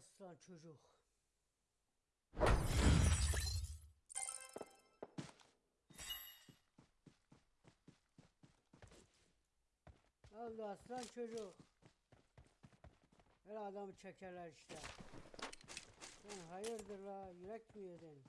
Aslan çocuk. Ne oldu aslan çocuk? Her adamı çekerler işte. Sen hayırdır la yürek mi yedin?